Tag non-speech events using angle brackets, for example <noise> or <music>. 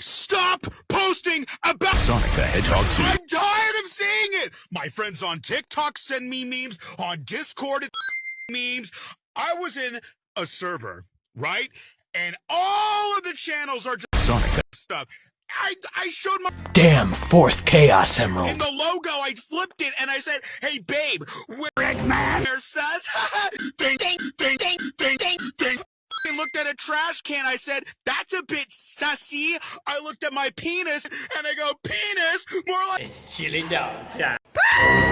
Stop posting about Sonic the Hedgehog 2. I'm tired of seeing it. My friends on TikTok send me memes, on Discord <laughs> memes. I was in a server, right? And all of the channels are just Sonic stuff. I I showed my Damn, fourth Chaos emerald. in the logo, I flipped it and I said, "Hey babe, where man <laughs> says <laughs> looked at a trash can. I said, "That's a bit sussy." I looked at my penis and I go, "Penis, more like." It's Chilling down, <laughs>